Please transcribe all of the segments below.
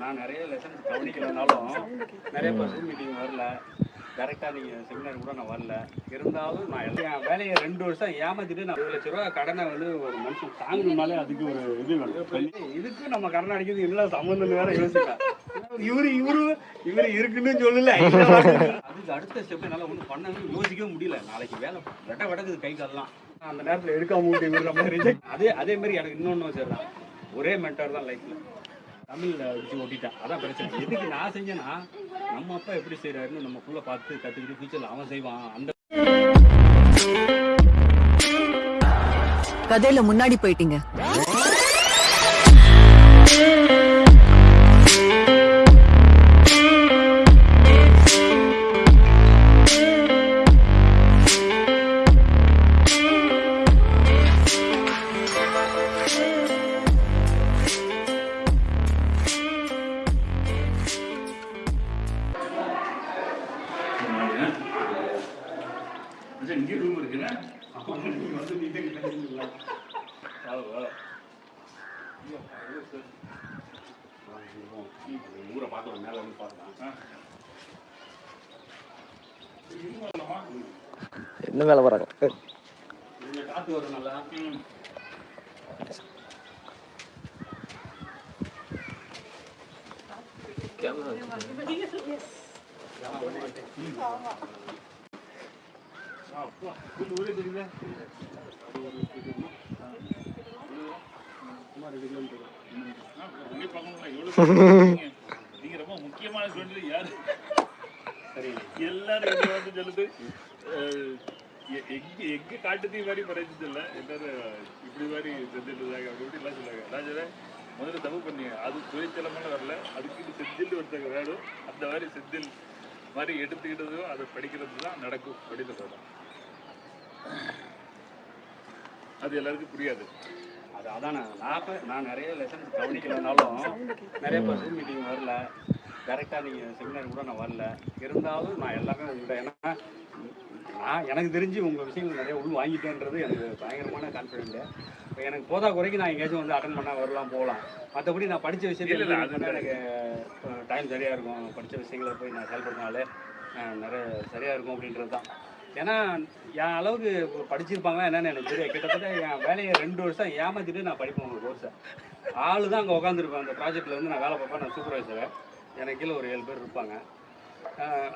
நான் நிறைய லெசன்ஸ் கவனிக்கலனாலும் நிறைய பர்சன் மீட்டிங் வரல. கரெக்டாக நீங்கள் செமினார் கூட நான் வரல. இருந்தாலும் நான் எல்லா என் வேலையை ரெண்டு வருஷம் ஏமாத்திட்டு நான் ஒரு லட்ச ரூபா கடனை வந்து ஒரு மனுஷன் தாங்கணும்னாலே அதுக்கு ஒரு இது வேணும். இதுக்கு நம்ம கடன் அடிக்கிறது இல்லை சம்மந்தம் வேற யோசிக்கலாம் இவரு இவரு இவரு இருக்குன்னு சொல்லல. அதுக்கு அடுத்த ஸ்டெப் என்னால் ஒன்றும் பண்ணவே யோசிக்கவே முடியல. நாளைக்கு வேலை வெட்ட வெட்டக்குது கை கால்லாம். அந்த நேரத்தில் எடுக்காம விட்டு இவரு நம்ம அதே அதே மாதிரி எனக்கு இன்னொன்று வச்சிடலாம் ஒரே மென்டர் தான் லைஃப்ல தமிழ்ல வச்சு ஓட்டிட்டான். அதான் பிரச்சனை. எதுக்கு நான் செஞ்சேன்னா நம்ம அப்பா எப்படி செய்யறாருன்னு நம்ம புள்ள பார்த்து கத்துக்கிட்டு ஃபியூச்சர்ல அவன் செய்வான். அந்த கதையில முன்னாடி போயிட்டீங்க. ஊரை பார்த்து மேலே வந்து பார்க்கலாம் என்ன வேலை வராங்க? காத்து வரும் நல்லா அப்பா, இந்த ஊரே தெரியுதா? சும்மா ரெண்டு கிலோமீட்டர் தான். உங்களை பார்க்கணும்னா எவ்வளவு பேர் நீங்க ரொம்ப முக்கியமான ஸ்டூடெண்ட் யாரு சரி எல்லாரும் இங்க வந்து சொல்லுது எ- எங்க எங்க காட்டுத்தீ மாதிரி பறைச்சு எல்லாரும் இப்படி மாதிரி செஞ்சுட்டு அப்படி இப்படி எல்லாம் சொல்லுவாங்க நான் சொல்றேன் முதல்ல தப்பு பண்ணீங்க அது துணைச்சலமான வரல அதுக்கு செந்தில் ஒருத்தங்க வேணும் அந்த மாதிரி செந்தில் மாதிரி எடுத்துக்கிட்டதும் அதை படிக்கிறது தான் நடக்கும் அப்படின்னு சொல்றேன் அது எல்லாருக்கும் புரியாது. அது அதான் நான் நான் நிறைய லெசன்ஸ் கவனிக்கலனாலும் நிறைய பர்சன் மீட்டிங் வரல. கரெக்டாக நீங்கள் செமினார் கூட நான் வரல. இருந்தாலும் நான் எல்லாமே உங்கள்கிட்ட ஏன்னா நான் எனக்கு தெரிஞ்சு உங்கள் விஷயங்கள் நிறைய உள் வாங்கிட்டேன்றது எனக்கு பயங்கரமான கான்ஃபிடென்ட் இப்போ எனக்கு போதா குறைக்கு நான் எங்கேயாச்சும் வந்து அட்டன் பண்ணால் வரலாம் போகலாம். மற்றபடி நான் படித்த விஷயத்தில் எனக்கு டைம் சரியாக இருக்கும். படித்த விஷயங்களை போய் நான் செயல்படுத்தினாலே அஹ், நிறைய சரியாக இருக்கும் அப்படின்றது தான் ஏன்னா என் அளவுக்கு இப்போ படிச்சிருப்பாங்களா என்னன்னு எனக்கு தெரியும் கிட்டத்தட்ட என் வேலையை ரெண்டு வருஷம் ஏமாத்திட்டு நான் படிப்பேன் உங்கள் கோர்ஸை ஆளு தான் அங்கே உட்காந்துருப்பேன் அந்த ப்ராஜெக்ட்டில் வந்து நான் வேலை பார்ப்பேன். நான் சூப்பர்வைசர் எனக்கு கீழே ஒரு ஏழு பேர் இருப்பாங்க.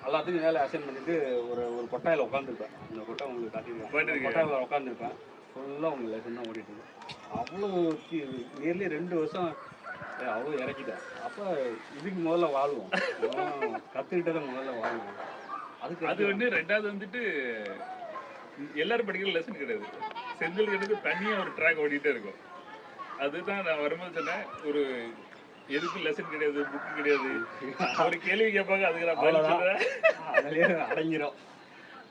எல்லாத்துக்கும் வேலை அசைன் பண்ணிட்டு ஒரு ஒரு கொட்டாயில் உட்காந்துருப்பேன் இந்த கொட்டை உங்களுக்கு காட்டியிருக்கேன். போயிட்டு கொட்டாயில் உட்காந்துருப்பேன் ஃபுல்லாக உங்கள் லெசன் தான் ஓடிட்டு இருக்கு. அவ்வளோ நியர்லி ரெண்டு வருஷம் அவ்வளோ இறக்கிட்டேன். அப்போ இதுக்கு முதல்ல வாழ்வோம். கற்றுக்கிட்டதை முதல்ல வாழ்வோம். அதுக்கு அது வந்து ரெண்டாவது வந்துட்டு எல்லாரும் படிக்கிற லெசன் கிடையாது. செந்தில் எனக்கு தனியா ஒரு ட்ராக் ஓடிட்டே இருக்கும். அதுதான் நான் வரும்போது சொன்னேன் ஒரு எதுக்கும் லெசன் கிடையாது புக்கு கிடையாது? ஒரு கேள்வி கேட்பாங்க அதுக்கு நான் பதில். சொல்றேன். அதிலே அடங்கிரும்.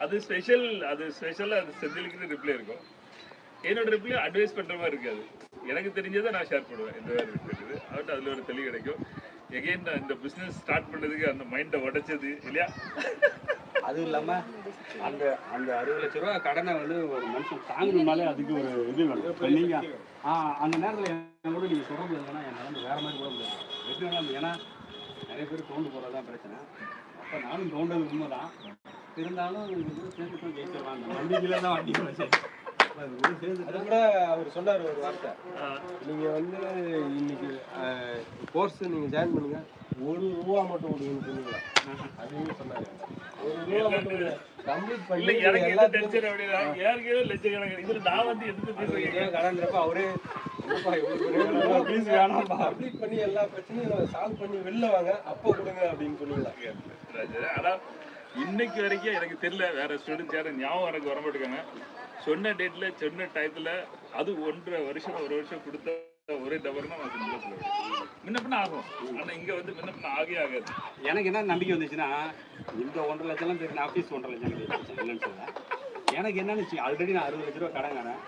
அது ஸ்பெஷல் அது ஸ்பெஷலாக அது செந்திலுக்கு ரிப்ளை இருக்கும். என்னோட ரிப்ளை அட்வைஸ் பண்ற மாதிரி இருக்காது. எனக்கு தெரிஞ்சதை நான் ஷேர் பண்ணுவேன். இந்த மாதிரி இருக்கிறது அவர்கிட்ட அதுல ஒரு தெளிவு கிடைக்கும். எகைன் நான் இந்த பிசினஸ் ஸ்டார்ட் பண்ணதுக்கு அந்த மைண்டை உடைச்சது இல்லையா? அதுவும் இல்லாம அந்த அந்த அறுபது லட்ச ரூபா கடனை வந்து ஒரு மனுஷன் தாங்கணும்னாலே அதுக்கு ஒரு இது வேணும். இப்போ நீங்க ஆ அந்த நேரத்தில் என் கூட நீங்க சொல்ல முடியாதுன்னா என் நிலந்து வேற மாதிரி கூட முடியாது. எப்படி ஏன்னா நிறைய பேர் தோண்டு போகிறது தான் பிரச்சனை. அப்போ நானும் தோண்டது உண்மைதான். இருந்தாலும் கூட சேர்ந்து தான் ஜெயிச்சிடலாம் நம்பிக்கையில தான் வண்டி வச்சேன் அது கூட அவர் சொன்னார் ஒரு வார்த்தை. ஆஹ் நீங்க வந்து இன்னைக்கு கோர்ஸ் நீங்க ஜாயின் பண்ணுங்க. ஒரு ரூபா மட்டும் விடுங்கன்னு சொன்னீங்களா? அப்படின்னா கடன்றப்ப அவரே ப்ளீஸ் வேணாம்ப்பா. கம்ப்ளீட் பண்ணி எல்லா பிரச்சனையும் சால்வ் பண்ணி வெளில வாங்க அப்போ கொடுங்க அப்படின்னு ராஜா. ஆனா இன்னைக்கு வரைக்கும் எனக்கு தெரியல வேற ஸ்டூடெண்ட்ஸ் யாரும் ஞாபகம் எனக்கு வர மாட்டேங்காங்க சொன்ன டேட்ல சொன்ன டயத்துல அது ஒன்றரை வருஷம் ஒரு வருஷம் கொடுத்த ஒரே தவறுனா நான் முன்ன ஆகும் ஆனா இங்க வந்து முன்ன பின்ன ஆகவே ஆகாது. எனக்கு என்ன நம்பிக்கை வந்துச்சுன்னா இந்த ஒன்றரை லட்சம்லாம் தெரியும் ஆஃபீஸ் ஒன்றரை லட்சம் இல்லைன்னு சொல்ல எனக்கு என்னன்னு ஆல்ரெடி நான் அறுபது லட்ச ரூபா கடங்கானேன்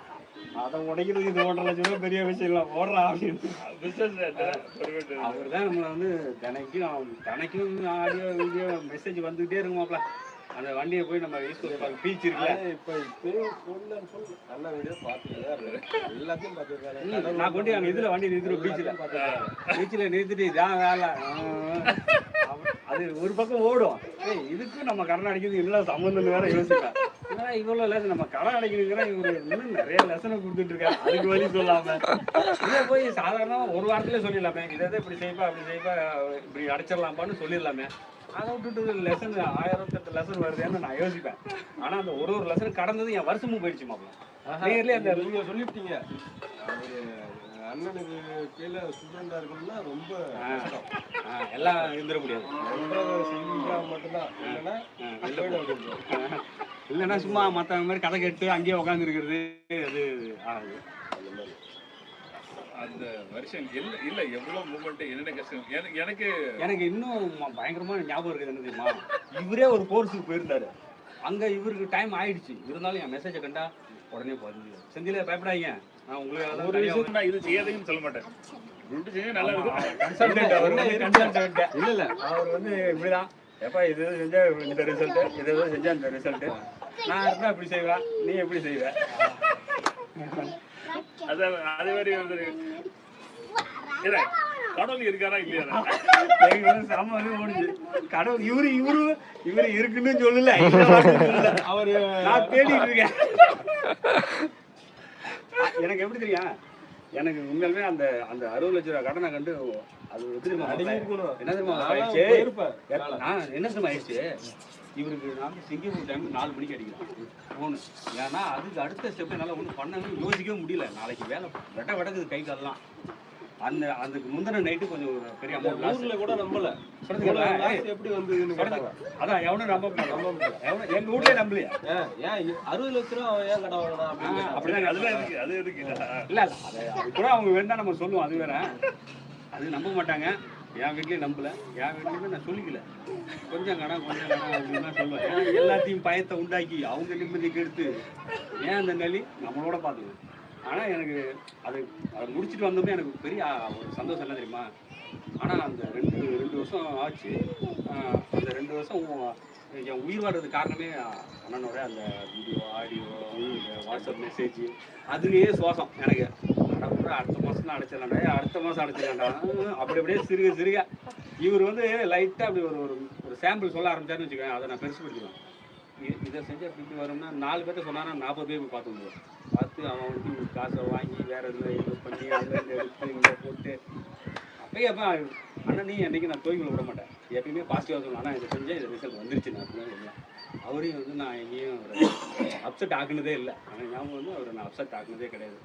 அதை உடைக்கிறது இது ஒன்றரை லட்ச ரூபா பெரிய விஷயம் இல்லை ஓடுறா பிசினஸ் அவர் தான் நம்மளை வந்து தினைக்கும் தினைக்கும் ஆடியோ வீடியோ மெசேஜ் வந்துகிட்டே இருக்குமாப்ல. அந்த வண்டியை போய் நம்ம ஈஸ்ட் பார்க்க பீச் இருக்குல்ல? இப்ப and full நல்ல தான் இருக்கேன். எல்லாத்தையும் பார்த்திருக்காரு. நான் கொண்டு அங்க இதுல வண்டி நிறுத்துறோம் பீச்சில் பார்த்திருக்காரு. பீச்சில் நிறுத்திட்டு இதான் வேலை. அது ஒரு பக்கம் ஓடும். ஏய் இதுக்கும் நம்ம கடன் அடிக்கிறது இல்லை சம்மந்தம் வேற யோசிப்பேன் என்னடா இவ்வளோ லெசன் நம்ம கடன் அடிக்கிறதுங்கிற இவர் இன்னும் நிறைய லெசனை கொடுத்துட்டு இருக்காரு. அதுக்கு வழி சொல்லாம. இதை போய் சாதாரணமா ஒரு வாரத்திலே சொல்லிடலாமே. இதை இதை இப்படி செய்ப்பா அப்படி செய்ப்பா இப்படி அடைச்சிடலாம்ப்பான்னு சொல்லிடலாமே. அதை விட்டுட்டு லெசன் ஆயிரத்தெட்டு லெசன் வருதுன்னு நான் யோசிப்பேன். ஆனா அந்த ஒரு ஒரு லெசன் கடந்தது என் வருஷமும் போயிடுச்சு மாப்பிள்ள நேர்லயே அந்த நீங்க சொல்லிட்டீங்க அவரு அண்ணனுக்கு கீழே ஸ்டூடெண்டா இருக்கணும்னா ரொம்ப எல்லாம் இருந்துட முடியாது. மட்டும்தான். இல்லைன்னா. இல்லைன்னா சும்மா மற்றவங்க மாதிரி கதை கேட்டு அங்கேயே உட்காந்து இருக்கிறது அது ஆகுது. அந்த வருஷம் இல்ல இல்ல எவ்வளவு மூமெண்ட் என்னென்ன கஷ்டம் எனக்கு எனக்கு எனக்கு இன்னும் பயங்கரமான ஞாபகம் இருக்குது என்ன தெரியுமா? இவரே ஒரு கோர்ஸுக்கு போயிருந்தாரு. அங்க இவருக்கு டைம் ஆயிடுச்சு. இருந்தாலும் என் மெசேஜை கண்டா உடனே பதிவு செந்தில பயப்படாதீங்க. நான் உங்களுக்கு ஒரு விஷயம் நான் இது செய்யாதீங்கன்னு சொல்ல மாட்டேன். நல்லா இருக்கும். இல்ல இல்ல அவர் வந்து இப்படிதான். எப்பா இது இது செஞ்சா இந்த ரிசல்ட் இது செஞ்சா இந்த ரிசல்ட் நான் இருந்தா இப்படி செய்வேன். நீ எப்படி செய்வ? அதான் அதே மாதிரி வந்து கடவுள் இருக்காரா இல்லையா? செம வந்து கடவுள் இவரு இவரு இவரு இருக்குன்னு சொல்லல. அவரு நான் தேடிட்டு இருக்கேன். எனக்கு எப்படி தெரியும்? எனக்கு உண்மையாலுமே அந்த அந்த அறுபது லட்ச ரூபா கடனை கண்டு அது எப்படி தெரியுமா. என்ன தெரியுமா? என்ன தெரியுமா ஆயிடுச்சு? இவருக்கு வந்து சிங்கப்பூர் டைம் நாலு மணிக்கு அடிக்கிறேன் ஃபோனு ஏன்னா அதுக்கு அடுத்த ஸ்டெப் என்னால் ஒன்றும் பண்ணவே யோசிக்கவே முடியல. நாளைக்கு வேலை வெட்ட வெடக்குது கை கால்லாம். அந்த அதுக்கு முந்தின நைட்டு கொஞ்சம் பெரிய அமௌண்ட் லாஸ் கூட நம்பல. எப்படி கேட்டாங்க அதான் எவனும் நம்ப எவனும் எங்க வீட்லயே நம்பலையா? ஏன் அறுபது லட்ச ரூபா ஏன் கடன் வாங்கினா. அப்படிதான் அதுல இருக்கு அது இருக்கு. இல்ல இல்ல. அது கூட அவங்க வேணா நம்ம சொல்லுவோம். அது வேற. அது நம்ப மாட்டாங்க. என் வீட்லேயும் நம்பல. என் வீட்லேயுமே நான் சொல்லிக்கல. கொஞ்சம் கடன் கொஞ்சம் கடன் அப்படின்னு தான் சொல்லுவேன். ஏன்னா எல்லாத்தையும் பயத்தை உண்டாக்கி அவங்க நிம்மதி கெடுத்து ஏன் அந்த நலி? நம்மளோட பார்த்துக்கணும் ஆனால் எனக்கு அது அதை முடிச்சுட்டு வந்தோடனே எனக்கு பெரிய ஒரு சந்தோஷம் என்ன தெரியுமா? ஆனால் அந்த ரெண்டு ரெண்டு வருஷம் ஆச்சு. அந்த ரெண்டு வருஷம் என் உயிர் வர்றது காரணமே அண்ணனோட அந்த வீடியோ ஆடியோ வாட்ஸ்அப் மெசேஜ் அதுலேயே சுவாசம் எனக்கு. அடுத்த மாதம் தான் அடுத்த மாதம் அடைச்சிடலாம்டா. அப்படி அப்படியே சிறுக சிறுக. இவர் வந்து லைட்டாக அப்படி ஒரு ஒரு ஒரு சாம்பிள் சொல்ல ஆரம்பிச்சாருன்னு வச்சுக்கோங்க அதை நான் பெருசு இ- இதை செஞ்சு அப்படி இப்படி வரும்னா நாலு பேர்த்த சொன்னாரா நாற்பது பேர் போய் பார்த்து பார்த்து அவன் வந்து காசை வாங்கி வேற எதுவும் இன்வெஸ்ட் பண்ணி அங்கே எடுத்து இங்கே போட்டு. அப்பயே அப்போ ஆனால் நீ என்றைக்கு நான் தோய்களை விட மாட்டேன். எப்பயுமே பாசிட்டிவாக சொல்லணும் ஆனால் இதை செஞ்சேன் இது ரிசல்ட் வந்துருச்சு நான் அப்படின்னு சொல்லலாம் அவரையும் வந்து நான் எங்கேயும் அப்செட் ஆக்குனதே இல்லை. ஆனால் ஞாபகம் வந்து அவரை நான் அப்செட் ஆக்குனதே கிடையாது.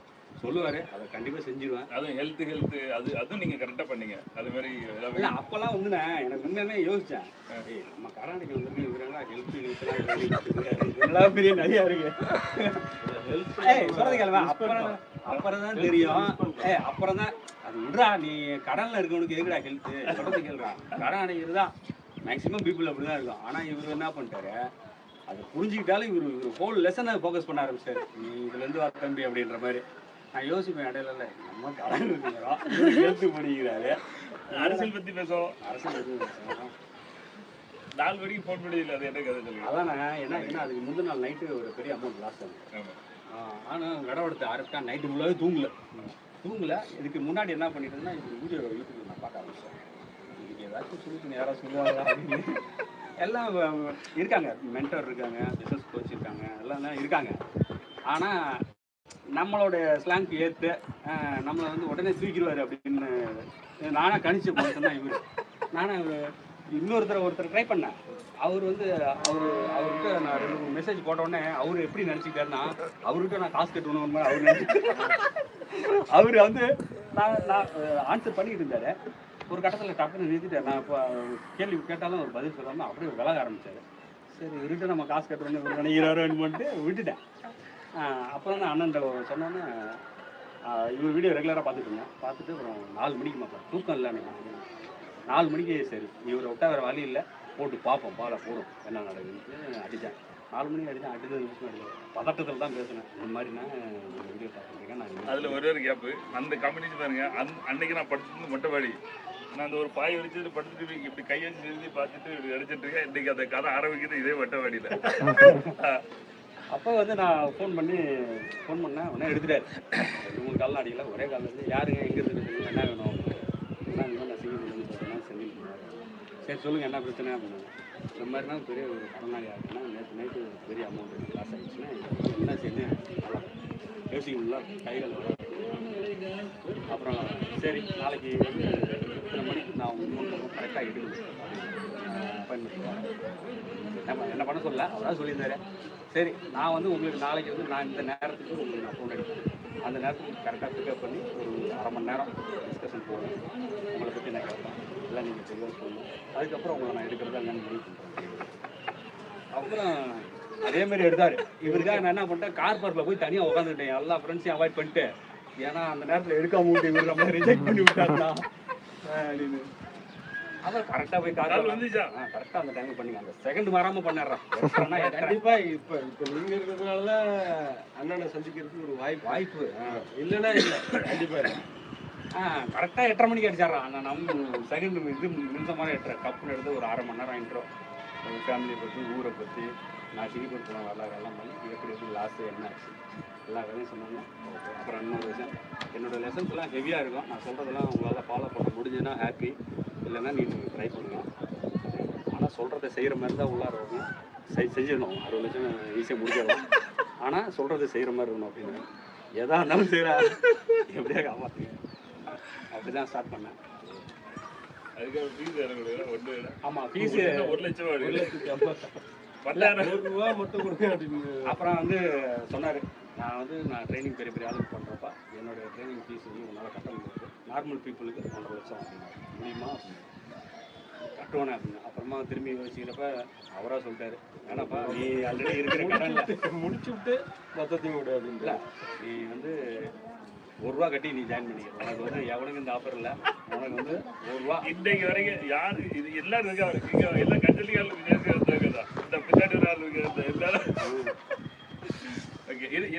சொல்லுவார் அதை கண்டிப்பாக செஞ்சிருவேன். அதுவும் ஹெல்த் ஹெல்த் அது அதுவும் நீங்க கரெக்டா பண்ணீங்க. அது மாதிரி எல்லாமே இல்லை அப்போல்லாம் வந்து எனக்கு உண்மையுமே ஏய் நம்ம கர்நாடகா வந்து இவரெல்லாம் ஹெல்த் இதெல்லாம் பெரிய நிறையா இருக்கு. சொல்றது அப்புறம் அப்புறம் தான் தெரியும். ஏய் அப்புறம் தான் அது விடுறா நீ கடன்ல இருக்கவனுக்கு எதுக்குடா ஹெல்த் சொல்றது கேளுடா. கடன் அடைக்கிறது தான் மேக்ஸிமம் பீப்புள் அப்படி தான் இருக்கும். ஆனால் இவர் என்ன பண்ணிட்டாரு? அதை புரிஞ்சுக்கிட்டாலும் இவர் இவர் ஹோல் லெசனை ஃபோக்கஸ் பண்ண ஆரம்பிச்சாரு நீ இதுலேருந்து வர தம்பி அப்படின்ற மாதிரி. நான் யோசிப்பேன் இடையில நம்ம கடன் இருக்கிறோம் அரசியல் பத்தி பேசுவோம். அரசு எதுவும் பேசலாம். நாலு வரைக்கும் ஃபோன் பண்ணி அது என்ன கதை சொல்லுங்க? அதான் என்ன ஏன்னா அதுக்கு முந்தின நாள் நைட்டு ஒரு பெரிய அமௌண்ட் லாஸ் ஆகுது ஆமா. ஆனால் நடவடிக்கை ஆரம்பிச்சா நைட்டு ஃபுல்லாகவே தூங்கல. தூங்கல. இதுக்கு முன்னாடி என்ன பண்ணிட்டு இருந்தேன் இது வீடியோ யூடியூப்ல நான் பார்க்க ஆரம்பிச்சேன். இதுக்கு ஏதாச்சும் சொல்லிட்டு யாராவது சொல்லுவாங்களா அப்படின்னு. எல்லாம் இருக்காங்க. மென்டர் இருக்காங்க பிஸ்னஸ் கோச் இருக்காங்க எல்லாம் இருக்காங்க. ஆனால் நம்மளோட ஸ்லாங்க்கு ஏற்று நம்மளை வந்து உடனே சீக்கிருவார் அப்படின்னு நானாக கணிச்சு பார்த்தேன் தான் இவர் நானும் இன்னொருத்தர் ஒருத்தர் ட்ரை பண்ணேன் அவர் வந்து அவர் அவர்கிட்ட நான் ரெண்டு மூணு மெசேஜ் போட்டோடனே அவர் எப்படி நினச்சிக்கிட்டாருன்னா அவர்கிட்ட நான் காசு கட்டணும் அவர் நினச்சி அவர் வந்து நான் நான் ஆன்சர் பண்ணிக்கிட்டு இருந்தாரு. ஒரு கட்டத்தில் டக்குன்னு நிறுத்திட்டார். நான் இப்போ கேள்வி கேட்டாலும் ஒரு பதில் சொல்லாமல் அப்படியே விலக ஆரம்பித்தார் சரி இவர்கிட்ட நம்ம காசு கட்டணும்னு இவர் பண்ணிட்டு விட்டுட்டேன். அப்புறம் தான் அண்ணன் சொன்னோன்னே இவர் வீடியோ ரெகுலராக பார்த்துட்டு இருந்தேன் பார்த்துட்டு அப்புறம் நாலு மணிக்கு மாப்பேன் தூக்கம் இல்லை எனக்கு. நாலு மணிக்கு சரி. இவரை விட்டா வேறு வழி இல்லை. போட்டு பார்ப்போம். பாலை போடும். என்ன நடக்குதுன்னு அடித்தேன் நாலு மணிக்கு அடித்தேன் அடித்தது நிமிஷம் அடித்தேன் பதட்டத்தில் தான் பேசினேன். இந்த மாதிரி நான் வீடியோ பார்த்துருக்கேன் நான் அதுல ஒரே ஒரு கேப் அந்த கம்பெனி பாருங்க. அன்- அன்னைக்கு நான் படிச்சது மொட்டைவாடி நான் அந்த ஒரு பாய் வச்சுட்டு படுத்துட்டு இப்படி கை வச்சு எழுதி பார்த்துட்டு இப்படி அடிச்சிட்டு இருக்கேன். இன்னைக்கு அந்த கதை ஆரம்பிக்குது இதே வட்டவாடியில அப்போ வந்து நான் ஃபோன் பண்ணி ஃபோன் பண்ணேன் உடனே எடுத்துட்டாரு. மூணு காலம் அடிக்கல. ஒரே காலில் இருந்து யாருங்க எங்கே இருந்து என்ன வேணும்? என்ன இந்த மாதிரி நான் சிங்கப்பூர்லேருந்து பார்த்தீங்கன்னா செந்தில் சரி சொல்லுங்கள் என்ன பிரச்சனை அப்படின்னு. இந்த மாதிரினா பெரிய ஒரு கடனாளி ஆகுதுன்னா நேற்று நைட்டு பெரிய அமௌண்ட் லாஸ் ஆகிடுச்சுன்னா என்ன செய்யணும் நல்லா யோசிக்கணும்ல கைகள் அப்புறம் சரி நாளைக்கு வந்து இத்தனை மணிக்கு நான் உங்களுக்கு கரெக்டாக எடுக்கணும் அப்பாயின்மெண்ட் என்ன என்ன பண்ண சொல்லல அவராக சொல்லியிருந்தாரு. சரி நான் வந்து உங்களுக்கு நாளைக்கு வந்து நான் இந்த நேரத்துக்கு உங்களுக்கு நான் ஃபோன் எடுப்பேன். அந்த நேரத்துக்கு கரெக்டாக பிக்கப் பண்ணி ஒரு அரை மணி நேரம் டிஸ்கஷன் போடுவேன் உங்களை பற்றி நான் கேட்பேன். எல்லாம் நீங்கள் தெளிவாக சொல்லணும் அதுக்கப்புறம் உங்களை நான் எடுக்கிறதா என்னன்னு முடிவு பண்ணுறேன் அப்புறம் அதே மாதிரி இவருக்காக நான் என்ன பண்ணிட்டேன்? கார் பார்க்கில் போய் தனியாக உட்காந்துட்டேன் எல்லா ஃப்ரெண்ட்ஸையும் அவாய்ட் பண்ணிட்டு ஏன்னா அந்த நேரத்தில் எடுக்காம விட்டு இவர் நம்ம ரிஜெக்ட் பண்ணி விட்டாருன்னா அப்படின்னு அதான் கரெக்டாக போய் கால் வந்துச்சா? கரெக்டாக அந்த டைம் பண்ணிங்க அந்த செகண்ட் மாறாமல் பண்ணிடுறேன் கண்டிப்பா இப்ப இப்ப இருக்கிறதுனால அண்ணனை சந்திக்கிறதுக்கு ஒரு வாய்ப்பு. வாய்ப்பு. இல்லைன்னா இல்ல. கண்டிப்பா இல்ல. ஆ கரெக்டாக எட்டரை மணிக்கு அடிச்சிடுறான் நான் நம்ம செகண்ட் இது நிமிஷமான எட்டரை கப்புன்னு எடுத்து ஒரு அரை மணி நேரம் இன்ட்ரோ ஃபேமிலியை பற்றி ஊரை பற்றி நான் சிங்கப்பூர் போன வரலாறு எல்லாம் பண்ணி எப்படி எப்படி லாஸ்ட்டு என்ன ஆச்சு? எல்லா வேலையும் சொன்னாங்க. அப்புறம் இன்னொரு விஷயம் என்னோட லெசன்ஸ் எல்லாம் ஹெவியாக இருக்கும். நான் சொல்கிறதெல்லாம் உங்களால் ஃபாலோ பண்ண முடிஞ்சுன்னா ஹாப்பி இல்லைன்னா நீங்கள் ட்ரை பண்ணுங்கள் ஆனால் சொல்கிறத செய்கிற மாதிரி தான் உள்ளார வரணும் செய் செஞ்சிடணும். அறுபது லட்சம் ஈஸியாக முடிச்சிடலாம் ஆனால் சொல்கிறத செய்கிற மாதிரி இருக்கணும் அப்படின்னு. எதா இருந்தாலும் செய்கிறா எப்படியா காப்பாற்றுங்க அப்படி தான் ஸ்டார்ட் பண்ணேன் அதுக்காக ஃபீஸ் ஒன்று ஆமாம் ஃபீஸு ஒரு லட்சம் ஒரு லட்சத்தி ஐம்பது. ரூபா மட்டும் கொடுங்க அப்படின்னு அப்புறம் வந்து சொன்னார் நான் வந்து நான் ட்ரைனிங் பெரிய பெரிய ஆளுக்கு பண்ணுறப்ப என்னோட ட்ரைனிங் ஃபீஸ் வந்து உன்னால் கட்ட முடியாது. நார்மல் பீப்புளுக்கு ஒன்றரை லட்சம் அப்படின்னா முடியுமா? அப்படின்னு கட்டுவானே அப்படின்னு. அப்புறமா திரும்பி யோசிக்கிறப்ப அவராக சொல்லிட்டாரு. வேணாப்பா நீ ஆல்ரெடி இருக்கிற கடனில் முடிச்சு விட்டு மொத்தத்தையும் விடு அப்படின்னு இல்லை நீ வந்து ஒரு ரூபா கட்டி நீ ஜாயின் பண்ணிக்க. உனக்கு வந்து எவனுக்கு இந்த ஆஃபர் இல்லை. உனக்கு வந்து ஒரு ரூபா இன்னைக்கு வரைக்கும் யாரு இது எல்லாரும் இருக்காங்க. இங்க விஜயகாந்த் தான் இந்த பின்னாடி ஒரு ஆள் இருக்காங்க. எல்லாரும்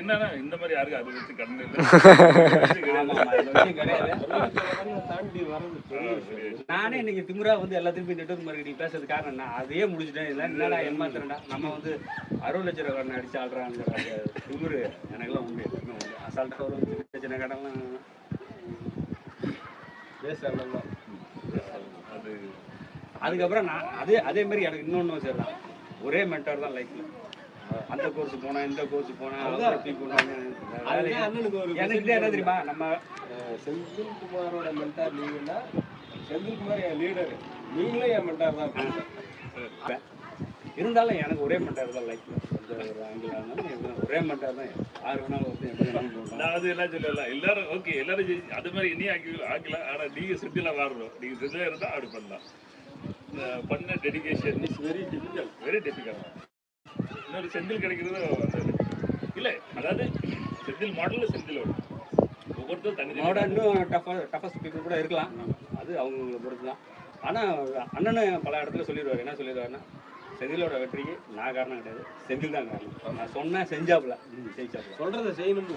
என்னன்னா இந்த மாதிரி யாருக்கும் அதை வச்சு கண்ணு இல்லை. நானே இன்னைக்கு திமிரா வந்து எல்லாத்தையும் போய் நெட்ஒர்க் மார்க்கெட்டிங் பேசுறது காரணம் நான் அதையே முடிச்சிட்டேன். இல்லை என்னடா ஏமாத்துறேன்டா? நம்ம வந்து அறுபது லட்ச ரூபா கடன் அடிச்சு ஆடுறாங்கிற அந்த திமிரு எனக்கெல்லாம் உண்டு எப்பவுமே உண்டு. அசால்ட்டாக வரும் சின்ன சின்ன கடன்லாம் பேச அண்ணன் தான். அது அதுக்கப்புறம் நான் அதே அதே மாதிரி எனக்கு இன்னொன்று சரிதான் ஒரே மென்டார் தான் லைஃப்ல அந்த கோர்ஸ் போனேன் இந்த கோர்ஸ் போனேன் எனக்கு என்ன தெரியுமா? நம்ம அஹ், செந்தில் குமாரோட மென்டார் நீங்கன்னா செந்தில் குமார் என் லீடர் நீங்களும் என் மென்டார் தான் இருந்தாலும் எனக்கு ஒரே மென்டார் தான் லைஃப்ல எந்த ஒரு ஆங்கிள் ஆனாலும் எப்படி ஒரே மென்டார் தான். யார் வேணாலும் நான் அது எல்லாம் சொல்லல எல்லாரும் ஓகே எல்லாரும் அது மாதிரி இனி ஆக்கி ஆக்கல. ஆனா நீங்க செட்டில வாழணும் நீங்க செட்டில இருந்தா அப்படி பண்ணலாம். பண்ண dedication is very difficult very difficult இன்னொரு செந்தில் கிடைக்கிறது இல்ல அதாவது செந்தில் மாடல்ல செந்தில் வரும் ஒவ்வொருத்தரும் தனி அவனோட இன்னும் டஃப டஃபஸ்ட் பீப்புள் கூட இருக்கலாம். அது அவங்களை பொறுத்து தான் ஆனால் அண்ணனு பல இடத்துல சொல்லிடுவார். என்ன சொல்லிடுவாருன்னா செந்திலோட வெற்றிக்கு நான் காரணம் கிடையாது. செந்தில் தான் காரணம். நான் சொன்னேன் செஞ்சாப்புல. ம், ஜெயிச்சாப்புல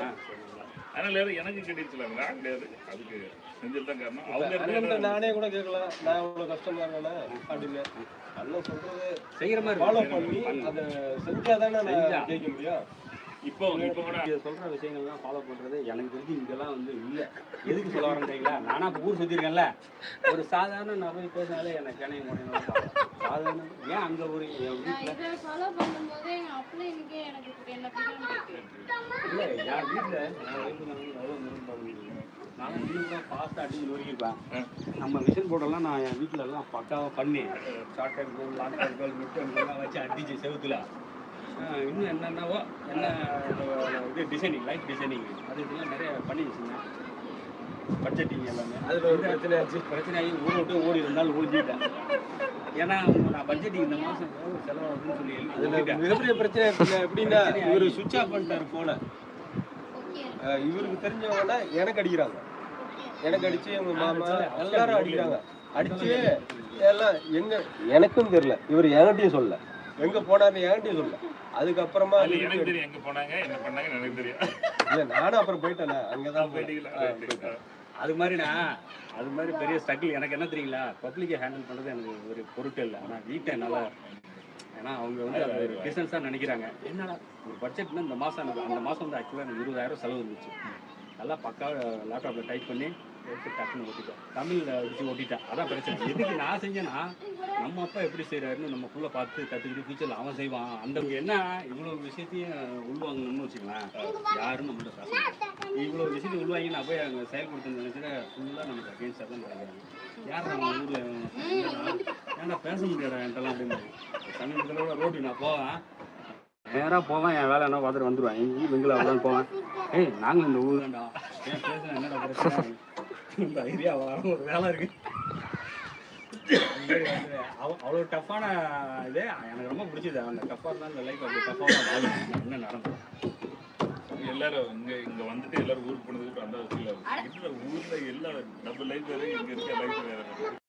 ஆ சொல்லுங்களா அதனால எனக்கு கிடைச்சல நான் கிடையாது. அதுக்கு தான் காரணம். அவங்க நானே கூட கேட்கலாம் நான் இவ்வளவு கஷ்டமா இருக்கேனே அப்படின்னு. அண்ணன் சொல்றது செய்கிற மாதிரி ஃபாலோ. பண்ணி அதை செஞ்சாதானே செஞ்சா. நான் ஜெயிக்க முடியும்? இப்போ இப்போ கூட சொல்ற விஷயங்கள்லாம் ஃபாலோ பண்றது எனக்கு தெரிஞ்சு இங்கெல்லாம் வந்து இல்ல. எதுக்கு சொல்ல வரேன் தெரியுங்களா நானா ஊர் சுத்திருக்கேன்ல ஒரு சாதாரண நான் போய் பேசினாலே எனக்கு கிணைய முடியும் சாதாரண ஏன் அங்க ஒரு வீட்டுல ஃபாலோ பண்ணும்போது இல்ல என் வீட்டுல என் wife நான் வந்து எவ்வளவு நேரம் பாருங்க. நான் வீட்டுல ஃபாஸ்ட்டாக அடிச்சு நொறுக்கிப்பேன் நம்ம மிஷின் போர்டெல்லாம் நான் என் வீட்டுல எல்லாம் பக்காவாக பண்ணி short time goal long time goal mid time வச்சு அடிச்சு செவுத்துல. இன்னும் என்னென்னவோ என்ன இது டிசைனிங் லைட் டிசைனிங் அது இதெல்லாம் நிறைய பண்ணி வச்சுருந்தேன் பட்ஜெட்டிங் எல்லாமே. அதுல ஒரு பிரச்சனை ஆச்சு. பிரச்சனையாகி ஊரை விட்டு ஓடி இருந்தாலும் ஒழிஞ்சிட்டேன். ஏன்னா நான் பட்ஜெட்டிங் இந்த மாதம் எவ்வளோ செலவாகுதுன்னு சொல்லி எழுதி அதுல ஒழிஞ்சிட்டேன். மிகப்பெரிய பிரச்சனை எப்படின்னா- எப்படின்னா இவரு சுவிட்ச் ஆஃப் பண்ணிட்டாரு போன ஓகே. இவருக்கு தெரிஞ்சவங்கன்னா எனக்கு அடிக்கிறாங்க. எனக்கு அடிச்சு எங்க மாமா எல்லாரும் அடிக்கிறாங்க. அடிச்சு எல்லாம் எங்க எனக்கும் தெரியல. இவர் என்கிட்டயும் சொல்லல. எங்க போனாருன்னு என்கிட்டயும் சொல்லல. அதுக்கப்புறமா அது எனக்கு தெரியும். எங்க போனாங்க என்ன பண்ணாங்கன்னு எனக்கு தெரியும். இல்ல நானும் அப்புறம் போயிட்டேன்ல. அங்கதான் போயிட்டேன். போயிட்டீங்களா? அது மாதிரிண்ணா அது மாதிரி பெரிய ஸ்ட்ரகிள் எனக்கு என்ன தெரியுங்களா? பப்ளிக்கை ஹேண்டில் பண்ணுறது எனக்கு ஒரு பொருட்டு இல்லை. ஆனால் வீட்டை நல்லா ஏன்னா அவங்க வந்து அது ஒரு பிஸ்னஸாக நினைக்கிறாங்க. என்னடா ஒரு பட்ஜெட்னா இந்த மாதம் எனக்கு அந்த மாதம் வந்து ஆக்சுவலாக எனக்கு இருபதாயிரம் செலவு இருந்துச்சு நல்லா பக்காவாக லேப்டாப்பில் டைப் பண்ணி எடுத்து டக்குன்னு ஓட்டிட்டேன் தமிழில் வச்சு ஓட்டிட்டேன் அதான் பிரச்சனை. எதுக்கு நான் செஞ்சேன்னா நம்ம அப்பா எப்படி செய்கிறாருன்னு நம்ம ஃபுல்லாக பார்த்து கற்றுக்கிட்டு ஃபியூச்சரில் அவன் செய்வான். அந்த என்ன இவ்வளோ விஷயத்தையும் உள்வாங்கணும்னு வச்சுக்கலாம் யாரும் நம்மள்ட்ட பேச இவ்வளோ விஷயத்தையும் உள்வாங்கி நான் போய் அங்கே செயல்படுத்த நினச்சிட்டு ஃபுல்லாக நமக்கு அகேன்ஸ்டாக தான் நினைக்கிறாங்க. யார் நம்ம ஊரில் ஏன்டா பேச முடியாதா என்கிட்டலாம் அப்படின்னு. சமீபத்தில் ரோட்டு நான் போவேன். நேராக போவேன் என் வேலை என்ன பார்த்துட்டு வந்துடுவேன் எங்கேயும் பெங்களா தான் போவேன். ஏய் நாங்களும் இந்த ஊர் தான்டா ஏன் பேச என்னடா பிரச்சனை? இந்த ஐடியா வர ஒரு வேலை இருக்கு. அவ்வளோ டஃப்பான இது. எனக்கு ரொம்ப பிடிச்சது அந்த டஃப்பாக இருந்தால் இந்த லைஃப் அப்படி டஃப்பாக என்ன நடந்தது எல்லாரும் இங்க இங்க வந்துட்டு எல்லாரும் ஊருக்கு போனதுக்கு அந்த ஊர்ல எல்லா நம்ம லைஃப் வேற இங்க இருக்க லைஃப் வேற.